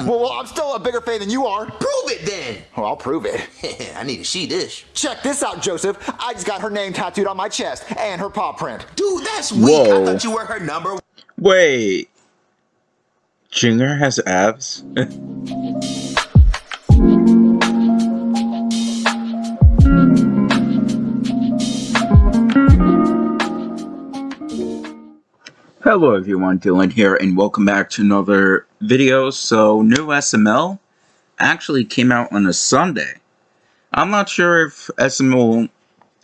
Well, well, I'm still a bigger fan than you are. Prove it then. Well, I'll prove it. I need to see this. Check this out, Joseph. I just got her name tattooed on my chest and her paw print. Dude, that's weak. I thought you were her number Wait. Junior has abs? Hello everyone, Dylan here, and welcome back to another video. So, new SML actually came out on a Sunday. I'm not sure if SML,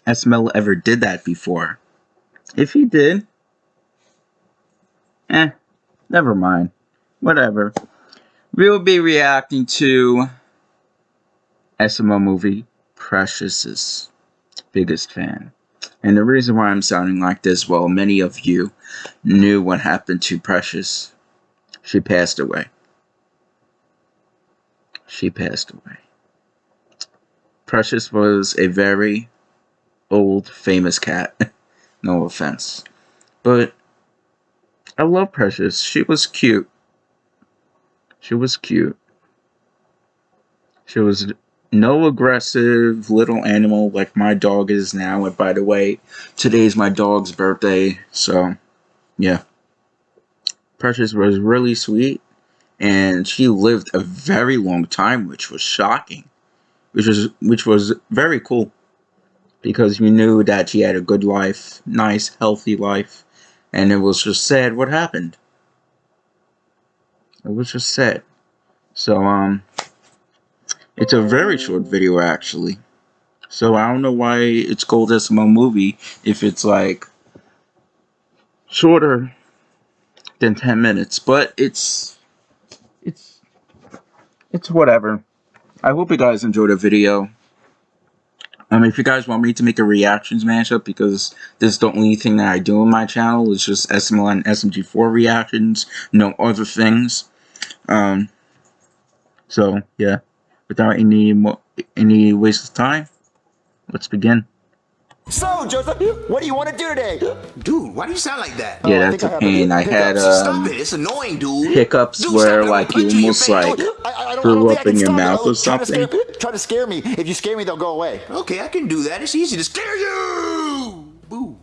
SML ever did that before. If he did, eh, never mind. Whatever. We'll be reacting to SML movie Precious's biggest fan. And the reason why I'm sounding like this, well, many of you knew what happened to Precious. She passed away. She passed away. Precious was a very old, famous cat. no offense. But I love Precious. She was cute. She was cute. She was no aggressive little animal like my dog is now. And by the way, today's my dog's birthday. So, yeah. Precious was really sweet. And she lived a very long time, which was shocking. Which was, which was very cool. Because you knew that she had a good life, nice, healthy life. And it was just sad what happened. It was just sad. So, um, it's a very short video, actually. So, I don't know why it's called SML movie if it's, like, shorter than 10 minutes. But it's, it's, it's whatever. I hope you guys enjoyed the video. Um, if you guys want me to make a reactions mashup, because this is the only thing that I do on my channel, it's just SML and SMG4 reactions, no other things. Um, so, yeah, without any more, any waste of time, let's begin. So, Joseph, what do you want to do today? Dude, why do you sound like that? Yeah, I that's think I a pain. a I hiccups. had, Stop um, it. It's annoying, dude. hiccups Dude, where, stop it. like, you punching almost, like, Dude, I, I Threw I don't think up in your stop it. mouth or Oh, try to something? scare- Try to scare me. If you scare me, they'll go away. Okay, I can do that. It's easy to scare you. Boo.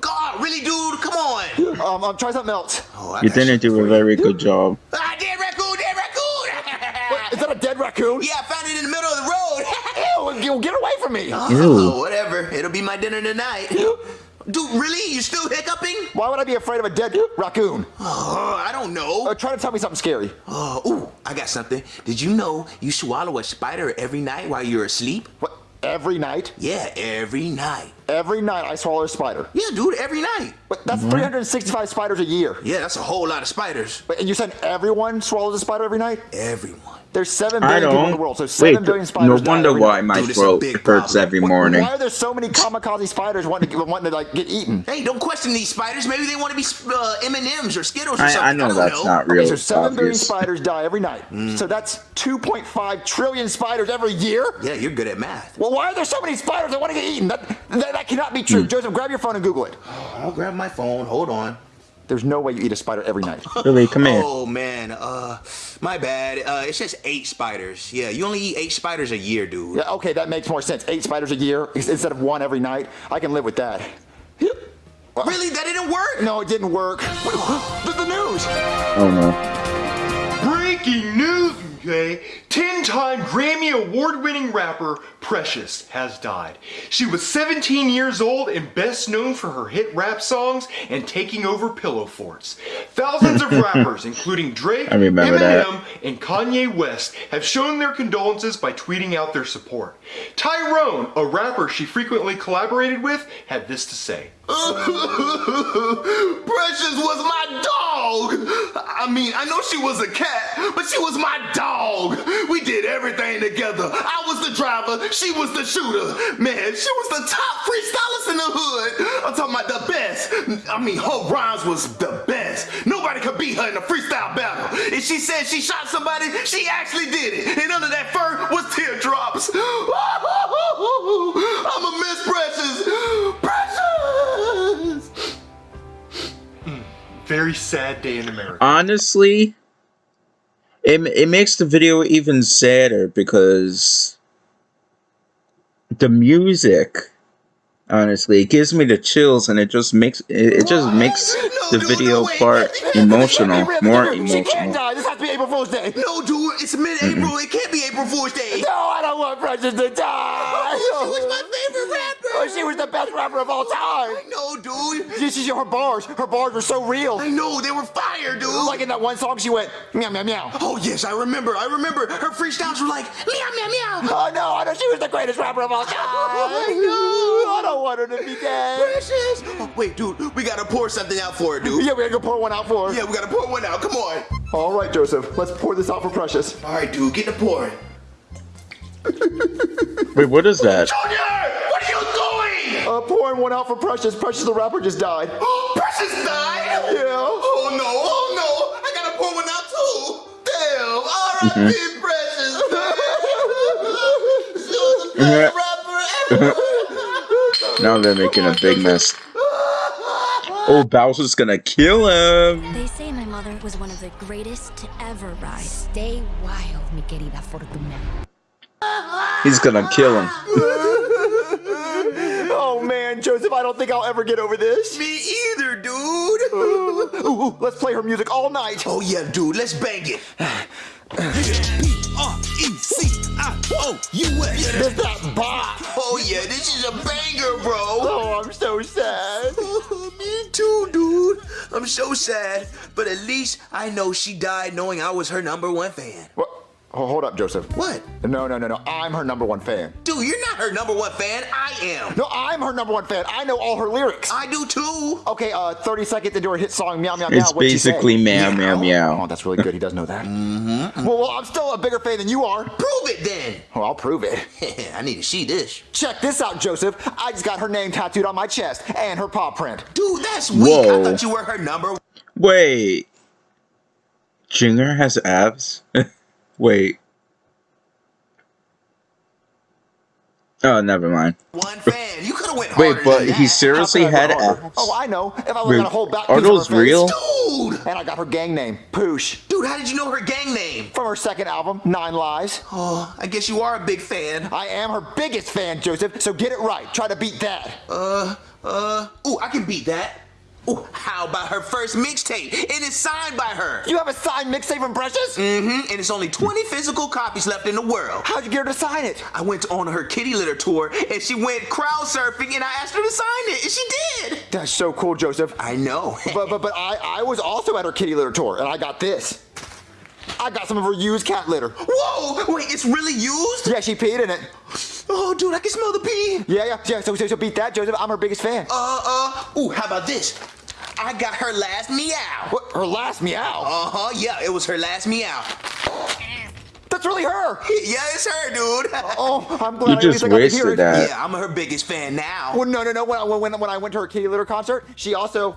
God, really, dude? Come on. Um, um, try something else. Oh, I you didn't do a very good job. Ah, dead raccoon, dead raccoon. Is that a dead raccoon? yeah, I found it in the middle of the road. Ew, get away from me. oh, whatever. It'll be my dinner tonight. Dude, really? You still hiccuping? Why would I be afraid of a dead raccoon? Oh, I don't know. Uh, try to tell me something scary. Oh, ooh, I got something. Did you know you swallow a spider every night while you're asleep? What? Every night? Yeah, every night. Every night I swallow a spider. Yeah, dude, every night. But that's 365 spiders a year. Yeah, that's a whole lot of spiders. But- And you said everyone swallows a spider every night? Everyone. There's 7 I billion people in the world, so 7 Wait, billion spiders no die wonder every why night. my Dude, it's a throat hurts every morning. Why are there so many kamikaze spiders wanting to, wanting to like get eaten? Hey, don't question these spiders. Maybe they want to be uh, M&Ms or Skittles or something. I, I know don't that's know. not Okay, real so 7 billion obvious. spiders die every night. So that's 2.5 trillion spiders every year? Yeah, you're good at math. Well, why are there so many spiders that want to get eaten? That, that, that cannot be true. Joseph, grab your phone and Google it. I'll grab my phone. Hold on. There's no way you eat a spider every night. Really, come here. Oh man, uh, my bad. Uh, it says eight spiders. Yeah, you only eat eight spiders a year, dude. Yeah, okay, that makes more sense. Eight spiders a year instead of one every night. I can live with that. Really? That didn't work? No, it didn't work. the, the news. Oh no. Breaking news, okay? 10-time Grammy Award-winning rapper Precious has died. She was 17 years old and best known for her hit rap songs and taking over pillow forts. Thousands of rappers, including Drake, remember that. Eminem, and Kanye West, have shown their condolences by tweeting out their support. Tyrone, a rapper she frequently collaborated with, had this to say. Precious was my dog. I mean, I know she was a cat, but she was my dog. We did everything together. I was the driver, she was the shooter. Man, she was the top freestylist in the hood. I'm talking about the best. I mean, her rhymes was the best. Nobody could beat her in a freestyle battle. If she said she shot somebody, she actually did it. And under that fur was teardrops. I'm a Miss Precious. Very sad day in America. Honestly, it, it makes the video even sadder because the music honestly it gives me the chills and it just makes it, it just makes No, the no, video no, part emotional more die. She can't emotional die. This has to be April Fool's Day. No, dude, it's mid-April. It can't be April Fool's Day. No, I don't want Precious to die. She was my favorite rapper. She was the best rapper of all time. I know, dude. This is her bars. Her bars were so real. I know they were fire, dude. Like in that one song, she went meow meow meow. oh yes, I remember. I remember. Her freestyles were like meow meow meow. Oh no, I know she was the greatest rapper of all time. I know. I don't want her to be dead. Precious. Oh, wait, dude, we gotta pour something out for her, dude. Yeah, we gotta go pour one out for her. Yeah, we gotta pour one out. Come on. All right, Joseph. Let's pour this out for Precious. All right, dude, get the pouring. wait what is that Junior, Uh, pouring one out for Precious. Precious, the rapper, just died. Precious died. Yeah. Oh no, oh no, I gotta pour one out too. Damn, R.I.P. Precious. she was the best rapper ever. now they're making a big mess oh bowser's gonna kill him They say my mother was one of the greatest to ever ride. Stay wild, mi querida Fortuna. he's gonna kill him Oh man, Joseph, I don't think I'll ever get over this. Me either, dude. Ooh, ooh, let's play her music all night. Oh yeah, dude, let's bang it. There's that bop. Oh yeah, this is a banger, bro. Oh, I'm so sad. Me too, dude. I'm so sad, but at least I know she died knowing I was her number one fan. What? Oh, hold up, Joseph. What? No, no, no, no. I'm her number one fan. Dude, you're not her number one fan. I am. No, I'm her number one fan. I know all her lyrics. I do too. Okay, uh, 30 seconds into her hit song, Meow Meow Meow. it's what'd she say? basically meow meow Oh, that's really good. He does know that. mm-hmm. Well, well, I'm still a bigger fan than you are. Prove it then. Well, I'll prove it. I need to see this. Check this out, Joseph. I just got her name tattooed on my chest and her paw print. Dude, that's weak. I thought you were her number Wait. Junior has abs? Wait. Oh, never mind. one fan. You could have went Wait, but than he that. seriously How could I had abs? Oh, I know. If I was Wait, gonna hold back are piece of those real? Dude! And I got her gang name, Poosh, Dude, how did you know her gang name? from her second album, Nine Lies. Oh, I guess you are a big fan. I am her biggest fan, Joseph. So get it right. Try to beat that. Uh, uh, ooh, I can beat that. Ooh, how about her first mixtape? It is signed by her. You have a signed mixtape from Precious? Mm-hmm, and it's only 20 physical copies left in the world. How'd you get her to sign it? I went on her kitty litter tour and she went crowd surfing and I asked her to sign it and she did. That's so cool, Joseph. I know. But but but I I was also at her kitty litter tour, and I got this. I got some of her used cat litter. Whoa, wait, it's really used? Yeah, she peed in it. Oh, dude, I can smell the pee. Yeah, yeah, yeah. So so, so beat that, Joseph. I'm her biggest fan. Uh, uh, ooh, how about this? I got her last meow. What? Her last meow. Uh-huh, yeah, it was her last meow. That's really her. Yeah, it's her, dude. Oh, I'm glad You I at just least I hear wasted that. Yeah, I'm her biggest fan now. Well, no, no, no. When I, when, when I went to her kitty litter concert, she also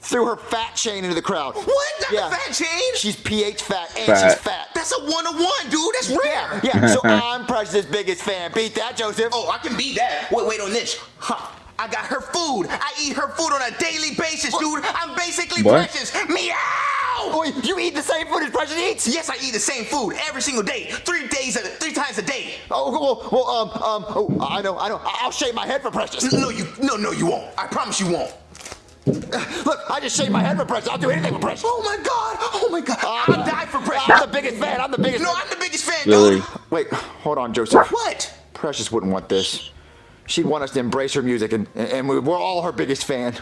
threw her fat chain into the crowd. What? Not Yeah. the fat chain? She's pH fat and Fat. she's fat. That's a one-on-one, dude. That's rare. Yeah, so I'm Precious' biggest fan. Beat that, Joseph. Oh, I can beat that. Wait, wait on this. Huh. I got her food. I eat her food on a daily basis, dude. I'm basically What? precious. Meow! Wait, you eat the same food as Precious eats? Yes, I eat the same food every single day, three days, a, three times a day. Oh, well, well, um, um, oh, I know, I know. I'll shave my head for Precious. No, you, no, no, you won't. I promise you won't. Look, I just shaved my head for Precious. I'll do anything for Precious. Oh my God! Oh my God! Ah, I'll die for precious. I'm the biggest fan. I'm the biggest. No, I'm the biggest fan, Really? dude. Wait, hold on, Joseph. What? Precious wouldn't want this. She'd want us to embrace her music, and and we- we're all her biggest fan.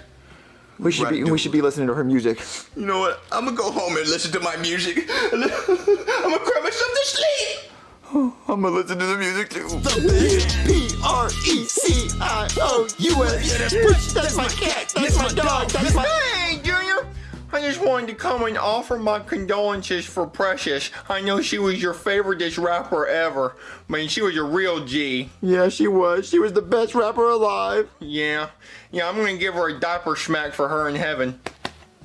We should Right, be we should be listening to her music. You know what? I'm gonna go home and listen to my music. I'm gonna cry myself to sleep. I'm gonna listen to the music too. The P R E C I O U S. That's my cat. That's my dog. That's my. Hey, Junior! I just wanted to come and offer my condolences for Precious. I know she was your favoriteest rapper ever. I mean, she was a real G. Yeah, she was. She was the best rapper alive. Yeah. Yeah, I'm gonna give her a diaper smack for her in heaven.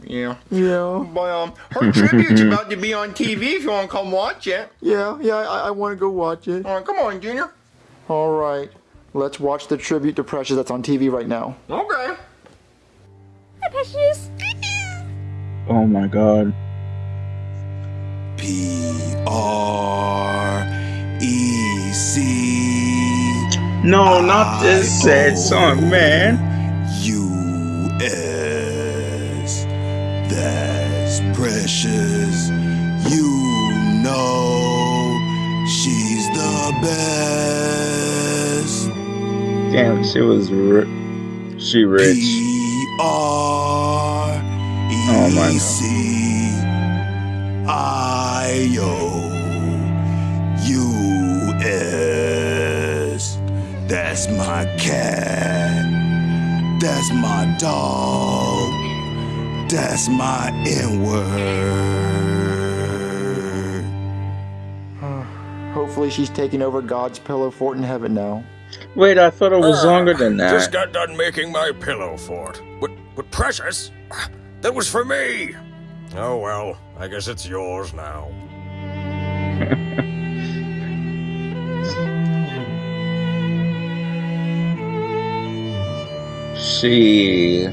Yeah. Yeah. But, um, her tribute's about to be on TV if you want to come watch it. Yeah, yeah. I, I want to go watch it. All right, come on, Junior. All right, let's watch the tribute to Precious that's on TV right now. Okay. Precious. Oh my god. P R E C No, not this sad song, man. U S. That's precious. Damn, she was ri- she rich. P R Oh my E God. C I O U S. That's my cat. That's my dog. That's my N word. Hopefully she's taking over God's pillow fort in heaven now. Wait, I thought it was ah, longer than that. Just got done making my pillow fort. But, but precious? That was for me. Oh well, I guess it's yours now. See.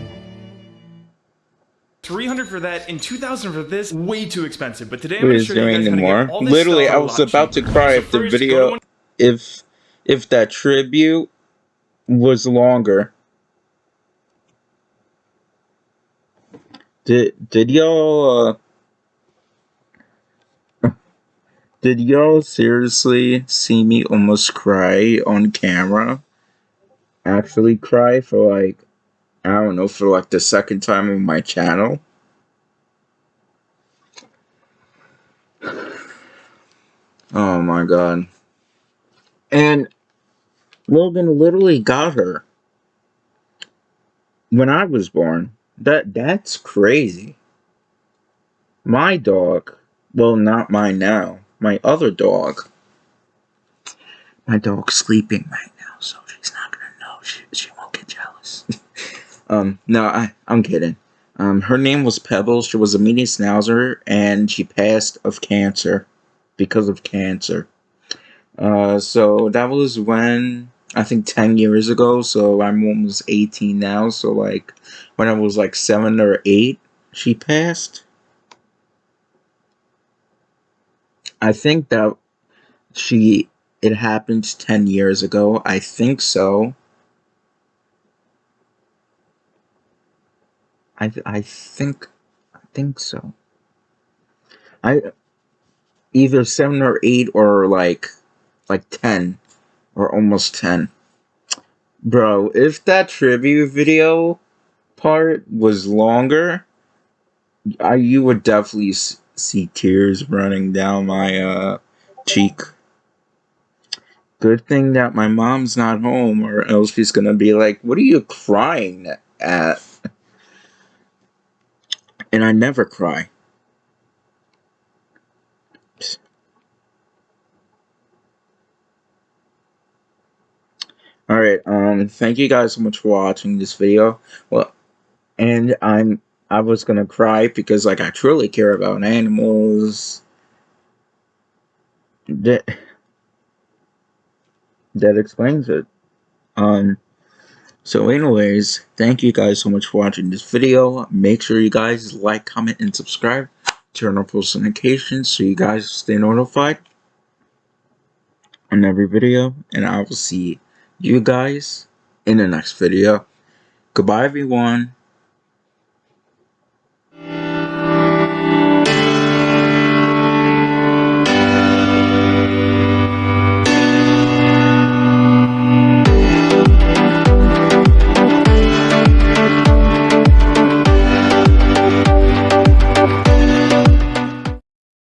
300 for that and 2000 for this way too expensive but today i'm Who going to show you doing guys how to anymore? get all this Literally, stuff I for a was lot about to cry So if the first, go to video, if if that tribute was longer. Did did y'all uh, did y'all seriously see me almost cry on camera? Actually cry for like I don't know for like the second time on my channel. Oh my god. And Logan literally got her when I was born. That that's crazy. My dog, well not mine now, my other dog. My dog's sleeping right now, so she's not gonna know. She she won't get jealous. um, no, I I'm kidding. Um, her name was Pebbles. She was a mini schnauzer, and she passed of cancer because of cancer. Uh, so that was when I think ten years ago. So I'm almost eighteen now. So like when I was like seven or eight, she passed. I think that she it happened ten years ago. I think so. I th- I think I think so. I either seven or eight or like like ten or almost ten. Bro, if that tribute video part was longer, I you would definitely see tears running down my uh cheek. Good thing that my mom's not home, or else she's gonna be like, "What are you crying at?" And I never cry. Alright, um, thank you guys so much for watching this video. Well, and I'm, I was gonna cry because, like, I truly care about animals. That, that explains it. Um, so anyways, thank you guys so much for watching this video. Make sure you guys like, comment, and subscribe. Turn on post notifications so you guys stay notified on every video. And I will see you guys in the next video. Goodbye, everyone.